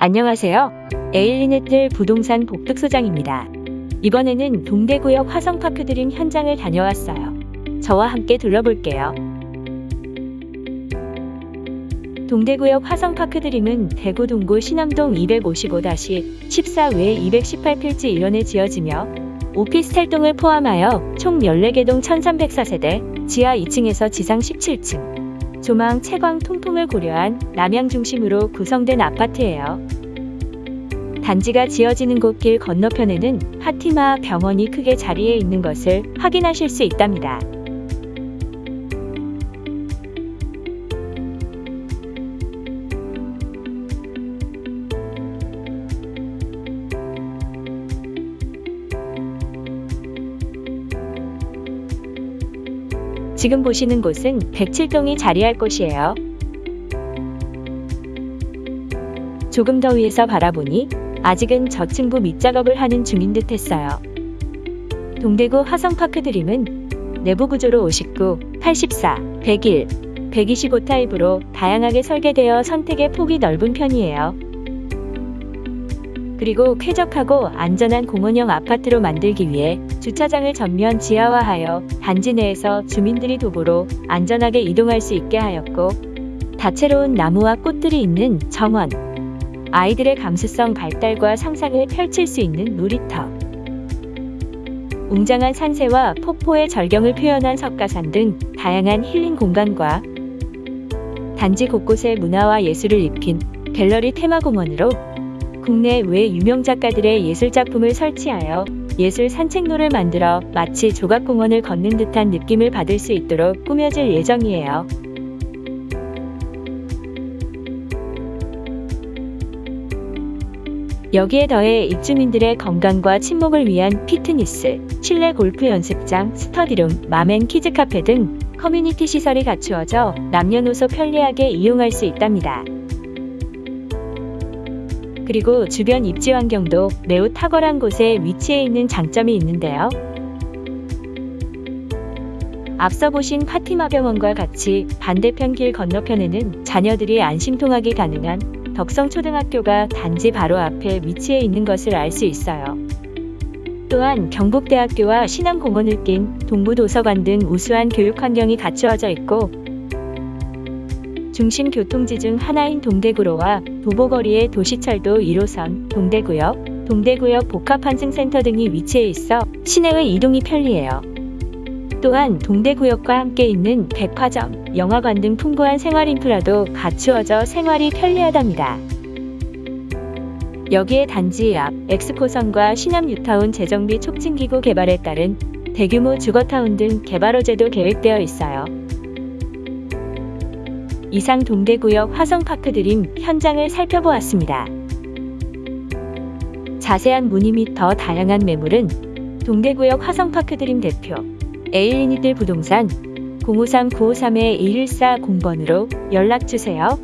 안녕하세요. 에일리네틀 부동산 복득소장입니다. 이번에는 동대구역 화성파크 드림 현장을 다녀왔어요. 저와 함께 둘러볼게요. 동대구역 화성파크 드림은 대구 동구 신암동 255-14외 218필지 1원에 지어지며 오피스텔 동을 포함하여 총 14개 동 1304세대, 지하 2층에서 지상 17층, 조망, 채광, 통풍을 고려한 남양 중심으로 구성된 아파트예요. 단지가 지어지는 곳 길 건너편에는 파티마 병원이 크게 자리해 있는 것을 확인하실 수 있답니다. 지금 보시는 곳은 107동이 자리할 곳이에요. 조금 더 위에서 바라보니 아직은 저층부 밑작업을 하는 중인 듯 했어요. 동대구 화성파크 드림은 내부 구조로 59, 84, 101, 125 타입으로 다양하게 설계되어 선택의 폭이 넓은 편이에요. 그리고 쾌적하고 안전한 공원형 아파트로 만들기 위해 주차장을 전면 지하화하여 단지 내에서 주민들이 도보로 안전하게 이동할 수 있게 하였고 다채로운 나무와 꽃들이 있는 정원, 아이들의 감수성 발달과 상상을 펼칠 수 있는 놀이터, 웅장한 산세와 폭포의 절경을 표현한 석가산 등 다양한 힐링 공간과 단지 곳곳에 문화와 예술을 입힌 갤러리 테마공원으로 국내 외 유명 작가들의 예술 작품을 설치하여 예술 산책로를 만들어 마치 조각공원을 걷는 듯한 느낌을 받을 수 있도록 꾸며질 예정이에요. 여기에 더해 입주민들의 건강과 친목을 위한 피트니스, 실내 골프 연습장, 스터디룸, mom and 키즈 카페 등 커뮤니티 시설이 갖추어져 남녀노소 편리하게 이용할 수 있답니다. 그리고 주변 입지 환경도 매우 탁월한 곳에 위치해 있는 장점이 있는데요. 앞서 보신 파티마 병원과 같이 반대편 길 건너편에는 자녀들이 안심 통학이 가능한 덕성초등학교가 단지 바로 앞에 위치해 있는 것을 알 수 있어요. 또한 경북대학교와 신안공원을 낀 동부도서관 등 우수한 교육 환경이 갖추어져 있고 중심 교통지 중 하나인 동대구로와 도보거리의 도시철도 1호선, 동대구역, 동대구역 복합환승센터 등이 위치해 있어 시내의 이동이 편리해요. 또한 동대구역과 함께 있는 백화점, 영화관 등 풍부한 생활 인프라도 갖추어져 생활이 편리하답니다. 여기에 단지 앞 엑스포선과 신암 뉴타운 재정비 촉진기구 개발에 따른 대규모 주거타운 등 개발 호재도 계획되어 있어요. 이상 동대구역 화성파크 드림 현장을 살펴보았습니다. 자세한 문의 및 더 다양한 매물은 동대구역 화성파크 드림 대표 에일리니들 부동산 053-953-2114 공번으로 연락주세요.